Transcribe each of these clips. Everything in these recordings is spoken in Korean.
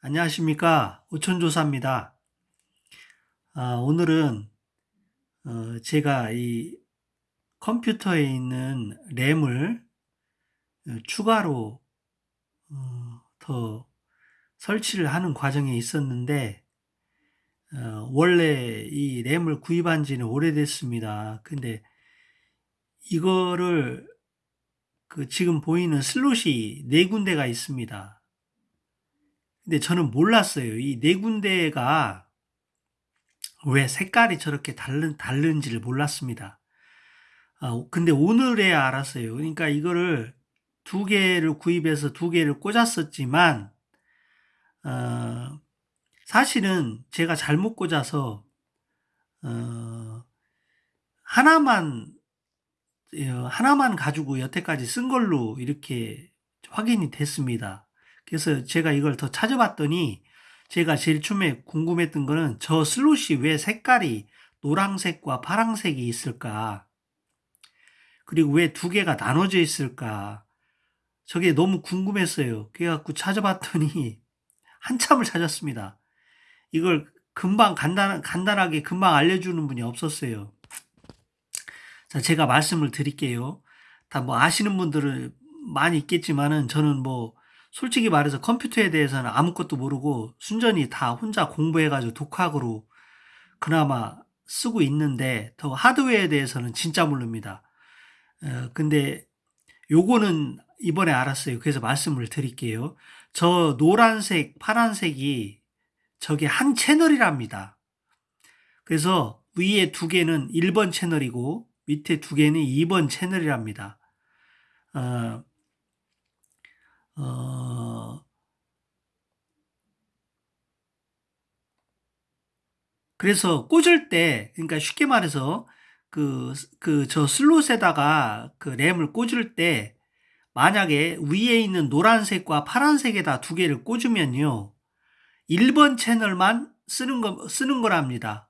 안녕하십니까. 오천조사입니다. 아, 오늘은 어, 제가 이 컴퓨터에 있는 램을 어, 추가로 어, 더 설치를 하는 과정에 있었는데 어, 원래 이 램을 구입한 지는 오래됐습니다. 근데 이거를 그 지금 보이는 슬롯이 네 군데가 있습니다. 근데 저는 몰랐어요. 이 네 군데가 왜 색깔이 저렇게 다른, 다른지를 몰랐습니다. 아, 근데 오늘에야 알았어요. 그러니까 이거를 두 개를 구입해서 두 개를 꽂았었지만, 어, 사실은 제가 잘못 꽂아서, 어, 하나만, 어, 하나만 가지고 여태까지 쓴 걸로 이렇게 확인이 됐습니다. 그래서 제가 이걸 더 찾아봤더니 제가 제일 처음에 궁금했던 거는 저 슬롯이 왜 색깔이 노란색과 파란색이 있을까? 그리고 왜 두 개가 나눠져 있을까? 저게 너무 궁금했어요. 그래갖고 찾아봤더니 한참을 찾았습니다. 이걸 금방 간단, 간단하게 금방 알려주는 분이 없었어요. 자, 제가 말씀을 드릴게요. 다 뭐 아시는 분들은 많이 있겠지만은 저는 뭐 솔직히 말해서 컴퓨터에 대해서는 아무것도 모르고 순전히 다 혼자 공부해가지고 독학으로 그나마 쓰고 있는데 더 하드웨어에 대해서는 진짜 모릅니다. 어, 근데 요거는 이번에 알았어요. 그래서 말씀을 드릴게요. 저 노란색, 파란색이 저게 한 채널이랍니다. 그래서 위에 두 개는 1번 채널이고 밑에 두 개는 2번 채널이랍니다. 어, 어, 그래서 꽂을 때, 그러니까 쉽게 말해서 그, 그, 저 슬롯에다가 그 램을 꽂을 때 만약에 위에 있는 노란색과 파란색에다 두 개를 꽂으면요. 1번 채널만 쓰는 거, 쓰는 거랍니다.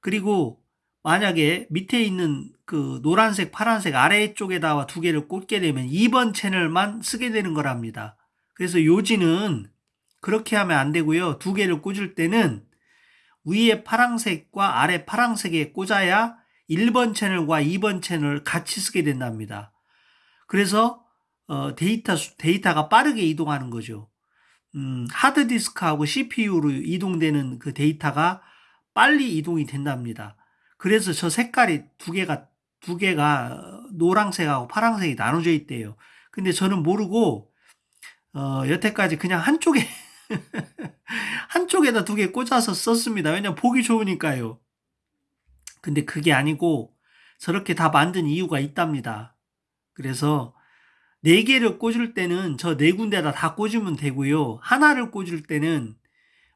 그리고 만약에 밑에 있는 그 노란색, 파란색 아래쪽에다가 두 개를 꽂게 되면 2번 채널만 쓰게 되는 거랍니다. 그래서 요지는 그렇게 하면 안 되고요. 두 개를 꽂을 때는 위에 파란색과 아래 파란색에 꽂아야 1번 채널과 2번 채널 같이 쓰게 된답니다. 그래서 어, 데이터 데이터가 빠르게 이동하는 거죠. 음, 하드디스크하고 CPU로 이동되는 그 데이터가 빨리 이동이 된답니다. 그래서 저 색깔이 두 개가 두 개가 노란색하고 파란색이 나눠져 있대요. 근데 저는 모르고 어, 여태까지 그냥 한쪽에 한쪽에다 두 개 꽂아서 썼습니다. 왜냐면 보기 좋으니까요. 근데 그게 아니고 저렇게 다 만든 이유가 있답니다. 그래서 네 개를 꽂을 때는 저 네 군데다 다 꽂으면 되고요. 하나를 꽂을 때는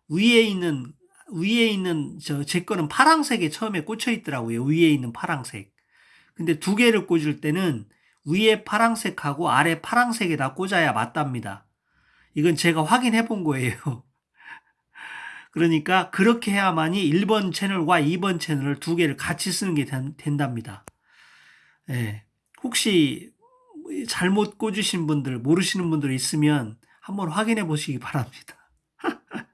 위에 있는 위에 있는 저 제 거는 파랑색에 처음에 꽂혀 있더라고요. 위에 있는 파랑색. 근데 두 개를 꽂을 때는 위에 파랑색하고 아래 파랑색에다 꽂아야 맞답니다. 이건 제가 확인해 본 거예요. 그러니까 그렇게 해야만이 1번 채널과 2번 채널을 두 개를 같이 쓰는 게 된답니다. 예. 혹시 잘못 꽂으신 분들, 모르시는 분들 있으면 한번 확인해 보시기 바랍니다.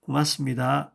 고맙습니다.